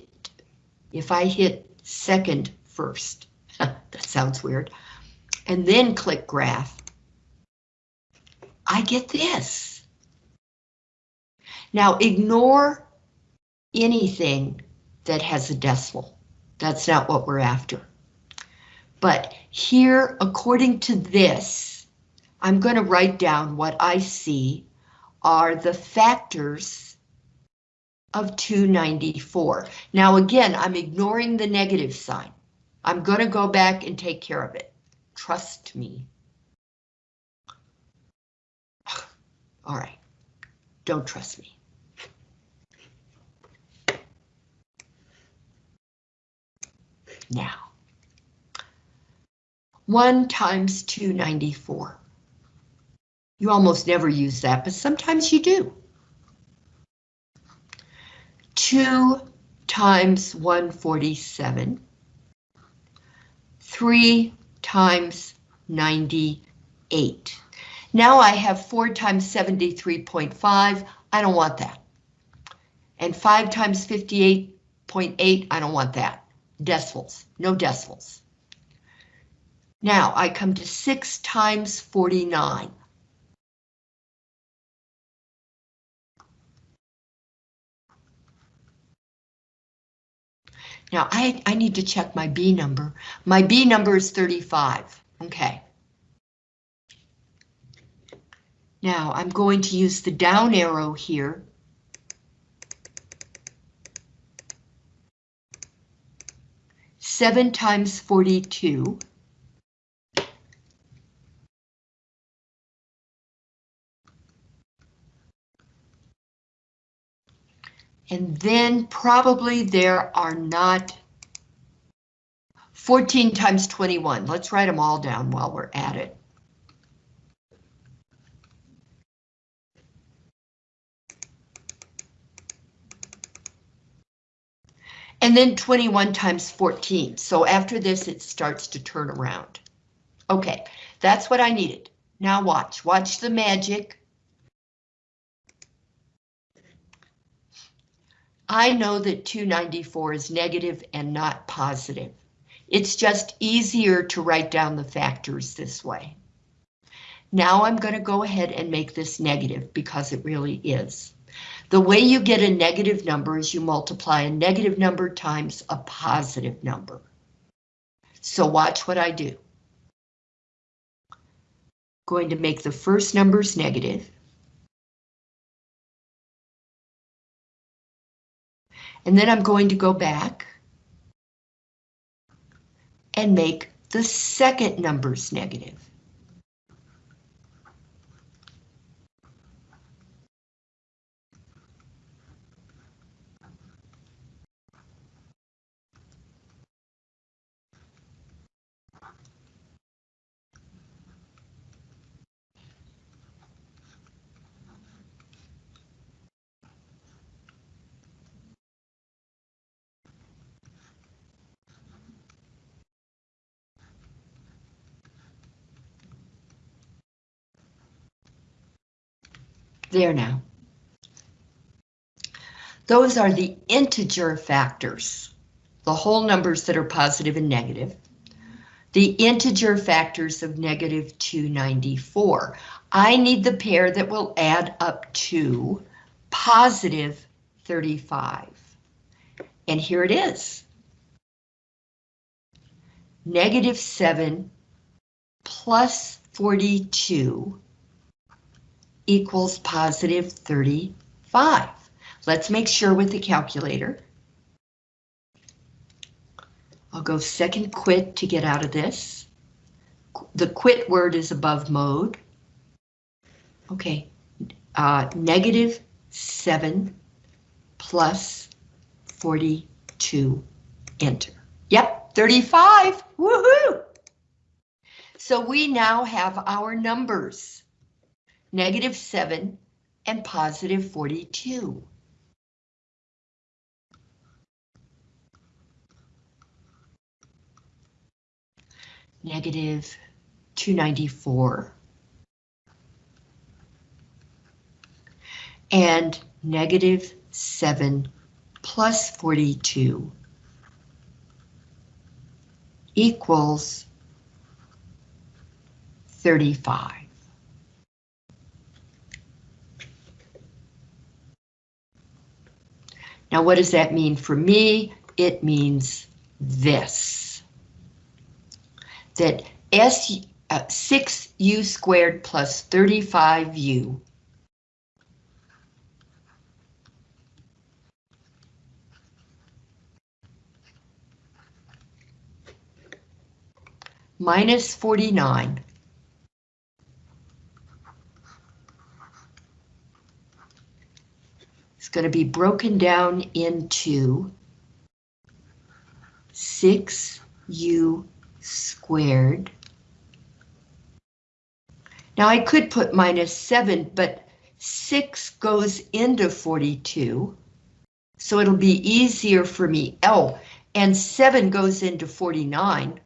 if I hit second first, that sounds weird, and then click graph, I get this. Now ignore anything that has a decimal. That's not what we're after. But here, according to this, I'm going to write down what I see are the factors of 294. Now again, I'm ignoring the negative sign. I'm going to go back and take care of it. Trust me. All right, don't trust me. Now. 1 times 294. You almost never use that, but sometimes you do. 2 times 147. 3 times 98. Now I have 4 times 73.5. I don't want that. And 5 times 58.8. I don't want that. Decimals. No decimals. Now I come to 6 times 49. Now I, I need to check my B number. My B number is 35. Okay. Now I'm going to use the down arrow here. Seven times 42. And then probably there are not 14 times 21. Let's write them all down while we're at it. And then 21 times 14. So after this, it starts to turn around. Okay, that's what I needed. Now watch, watch the magic. I know that 294 is negative and not positive. It's just easier to write down the factors this way. Now I'm going to go ahead and make this negative because it really is. The way you get a negative number is you multiply a negative number times a positive number. So watch what I do. Going to make the first numbers negative. And then I'm going to go back and make the second numbers negative. There now. Those are the integer factors, the whole numbers that are positive and negative. The integer factors of negative 294. I need the pair that will add up to positive 35. And here it is. Negative 7 plus 42 equals positive 35. Let's make sure with the calculator. I'll go second quit to get out of this. The quit word is above mode. Okay, uh, negative 7 plus 42, enter. Yep, 35, woohoo! So we now have our numbers negative 7, and positive 42. Negative 294. And negative 7 plus 42 equals 35. Now, what does that mean for me? It means this. That S, uh, 6u squared plus 35u minus 49 going to be broken down into 6u squared. Now I could put minus 7, but 6 goes into 42, so it'll be easier for me. Oh, and 7 goes into 49.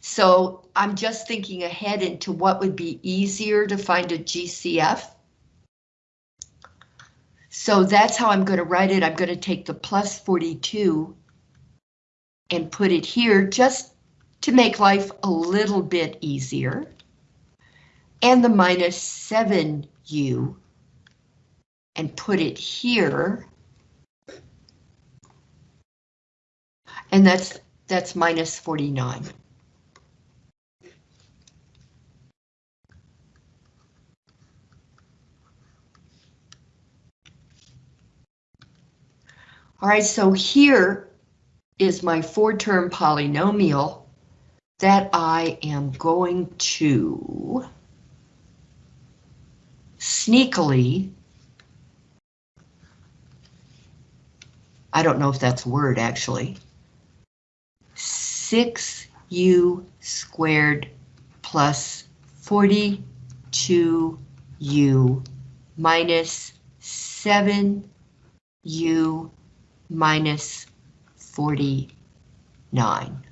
So I'm just thinking ahead into what would be easier to find a GCF. So that's how I'm going to write it. I'm going to take the plus 42 and put it here just to make life a little bit easier. And the minus 7u and put it here. And that's that's minus 49. All right, so here is my four-term polynomial that I am going to sneakily, I don't know if that's a word actually, 6u squared plus 42u minus 7u minus 49.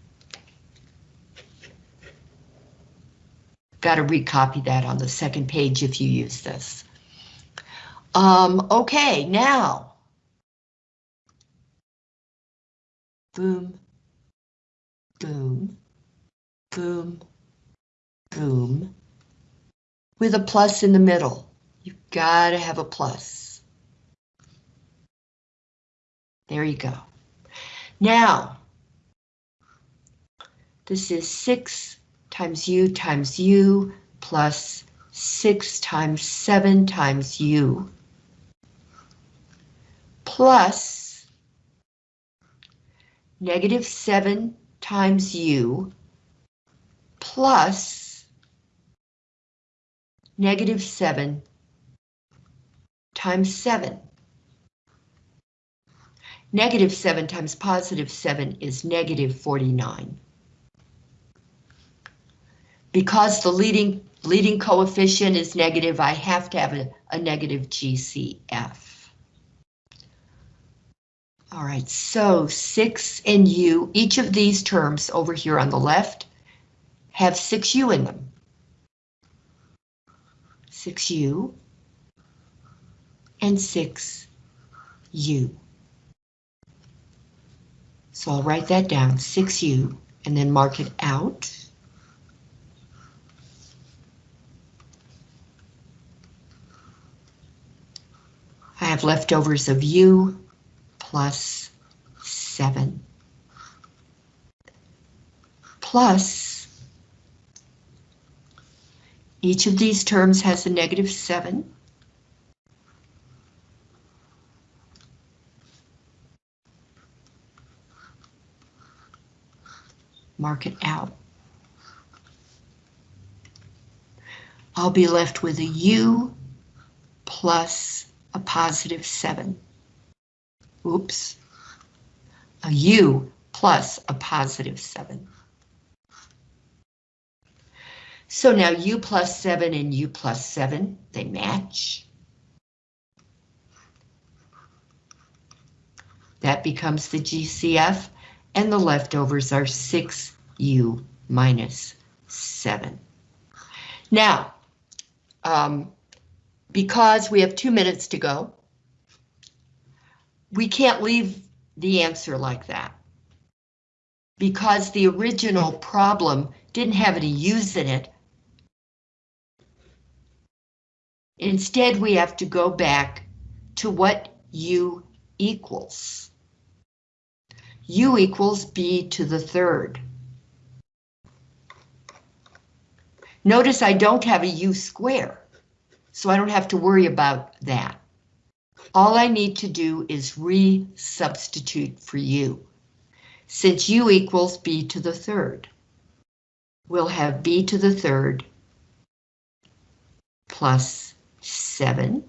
Got to recopy that on the second page if you use this. Um, okay, now boom, boom, boom, boom, with a plus in the middle. You've got to have a plus. There you go. Now, this is 6 times u times u plus 6 times 7 times u plus negative 7 times u plus negative 7 times 7. Negative 7 times positive 7 is negative 49. Because the leading, leading coefficient is negative, I have to have a, a negative GCF. All right, so 6 and u, each of these terms over here on the left have 6u in them. 6u and 6u. So I'll write that down, 6u, and then mark it out. I have leftovers of u plus 7 plus each of these terms has a negative 7 mark it out. I'll be left with a U plus a positive 7. Oops. A U plus a positive 7. So now U plus 7 and U plus 7, they match. That becomes the GCF and the leftovers are 6u minus 7. Now, um, because we have two minutes to go, we can't leave the answer like that. Because the original problem didn't have any u's in it. Instead, we have to go back to what u equals u equals b to the third. Notice I don't have a u square, so I don't have to worry about that. All I need to do is re-substitute for u. Since u equals b to the third, we'll have b to the third plus 7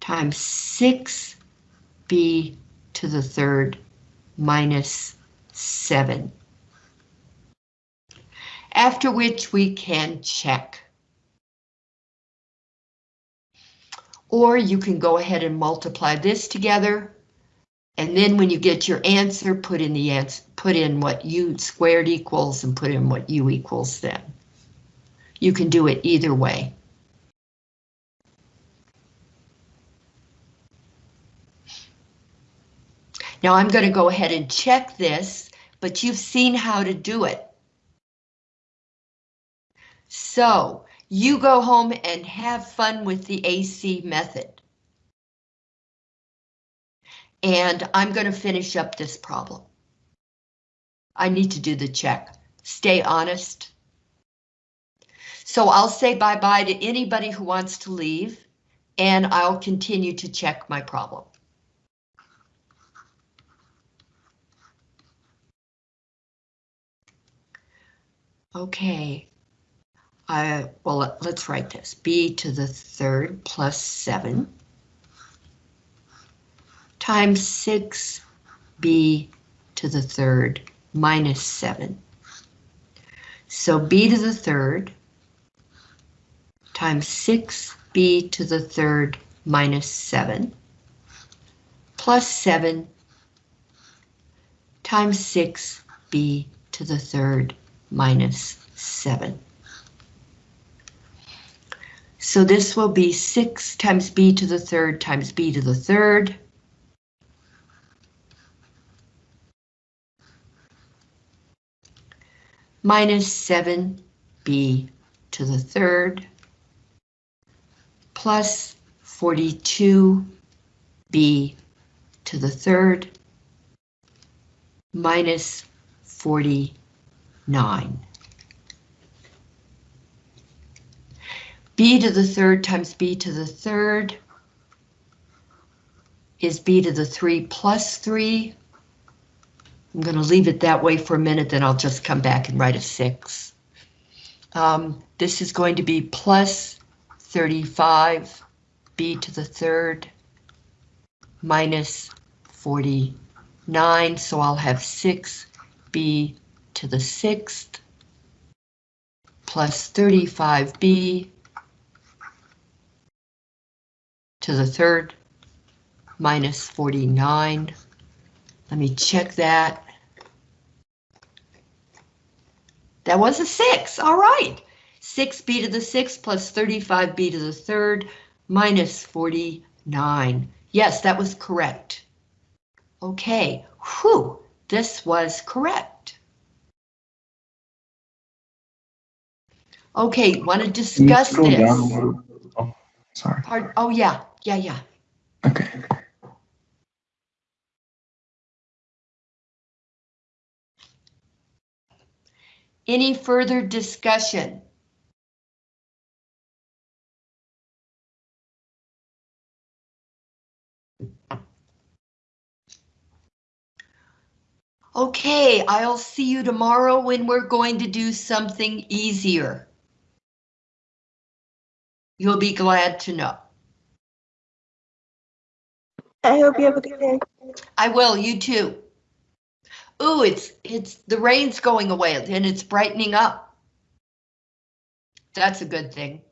times 6b to the third minus 7. After which we can check. Or you can go ahead and multiply this together. And then when you get your answer, put in the answer, put in what u squared equals and put in what u equals then. You can do it either way. Now I'm going to go ahead and check this, but you've seen how to do it. So you go home and have fun with the AC method. And I'm going to finish up this problem. I need to do the check. Stay honest. So I'll say bye-bye to anybody who wants to leave, and I'll continue to check my problem. Okay. I, well, let's write this. b to the third plus 7 times 6b to the third minus 7. So b to the third times 6b to the third minus 7 plus 7 times 6b to the third minus 7. So this will be 6 times b to the third times b to the third. minus 7b to the third plus 42b to the third minus 40 49. b to the third times b to the third is b to the 3 plus 3. I'm going to leave it that way for a minute, then I'll just come back and write a 6. Um, this is going to be plus 35 b to the third minus 49, so I'll have 6b to the sixth plus 35b to the third minus 49. Let me check that. That was a 6, all right. 6b to the 6th plus 35b to the third minus 49. Yes, that was correct. Okay, whew, this was correct. Okay, want to Can you discuss scroll down a this? little? Oh, sorry. Pardon- Oh, yeah, yeah, yeah. Okay. Any further discussion? Okay, I'll see you tomorrow when we're going to do something easier. You'll be glad to know. I hope you have a good day. I will, you too. Ooh, it's, it's, the rain's going away and it's brightening up. That's a good thing.